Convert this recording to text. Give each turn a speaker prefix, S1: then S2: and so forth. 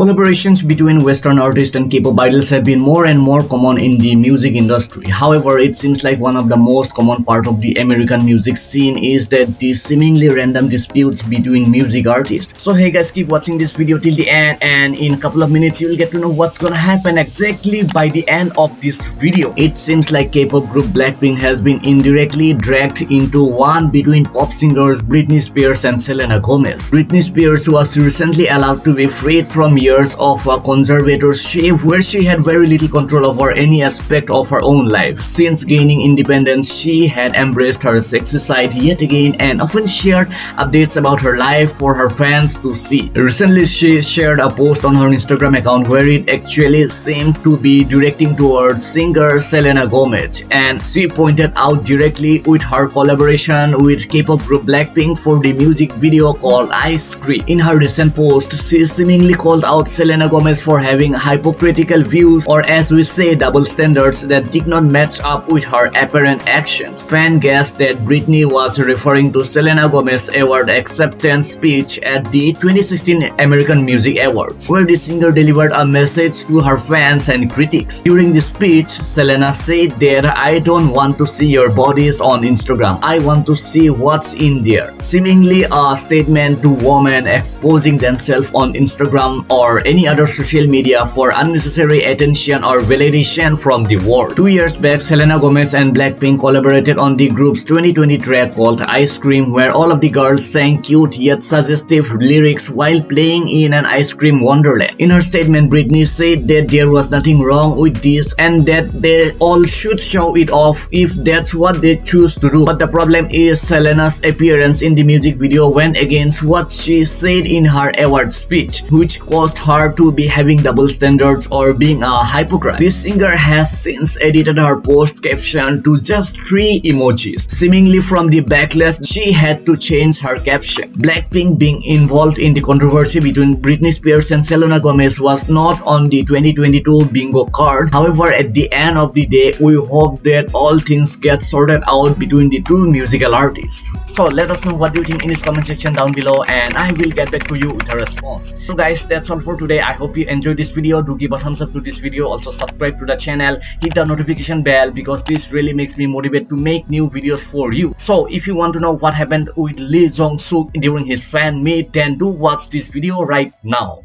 S1: Collaborations between Western artists and K-pop idols have been more and more common in the music industry. However, it seems like one of the most common part of the American music scene is that the seemingly random disputes between music artists. So hey guys, keep watching this video till the end and in a couple of minutes you will get to know what's gonna happen exactly by the end of this video. It seems like K-pop group Blackpink has been indirectly dragged into one between pop singers Britney Spears and Selena Gomez. Britney Spears was recently allowed to be freed from years of a conservatorship where she had very little control over any aspect of her own life. Since gaining independence, she had embraced her sexy side yet again and often shared updates about her life for her fans to see. Recently, she shared a post on her Instagram account where it actually seemed to be directing towards singer Selena Gomez and she pointed out directly with her collaboration with K-pop group Blackpink for the music video called Ice Cream. In her recent post, she seemingly called out Selena Gomez for having hypocritical views or as we say double standards that did not match up with her apparent actions. Fan guessed that Britney was referring to Selena Gomez's award acceptance speech at the 2016 American Music Awards, where the singer delivered a message to her fans and critics. During the speech, Selena said that I don't want to see your bodies on Instagram. I want to see what's in there. Seemingly a statement to women exposing themselves on Instagram or any other social media for unnecessary attention or validation from the world. Two years back, Selena Gomez and Blackpink collaborated on the group's 2020 track called Ice Cream where all of the girls sang cute yet suggestive lyrics while playing in an ice cream wonderland. In her statement, Britney said that there was nothing wrong with this and that they all should show it off if that's what they choose to do. But the problem is Selena's appearance in the music video went against what she said in her award speech, which caused her to be having double standards or being a hypocrite. This singer has since edited her post caption to just three emojis. Seemingly from the backlash, she had to change her caption. Blackpink being involved in the controversy between Britney Spears and Selena Gomez was not on the 2022 bingo card. However, at the end of the day, we hope that all things get sorted out between the two musical artists. So let us know what you think in this comment section down below and I will get back to you with a response. So guys, that's all for today. I hope you enjoyed this video. Do give a thumbs up to this video. Also subscribe to the channel. Hit the notification bell because this really makes me motivate to make new videos for you. So if you want to know what happened with Lee Jong Suk during his fan meet, then do watch this video right now.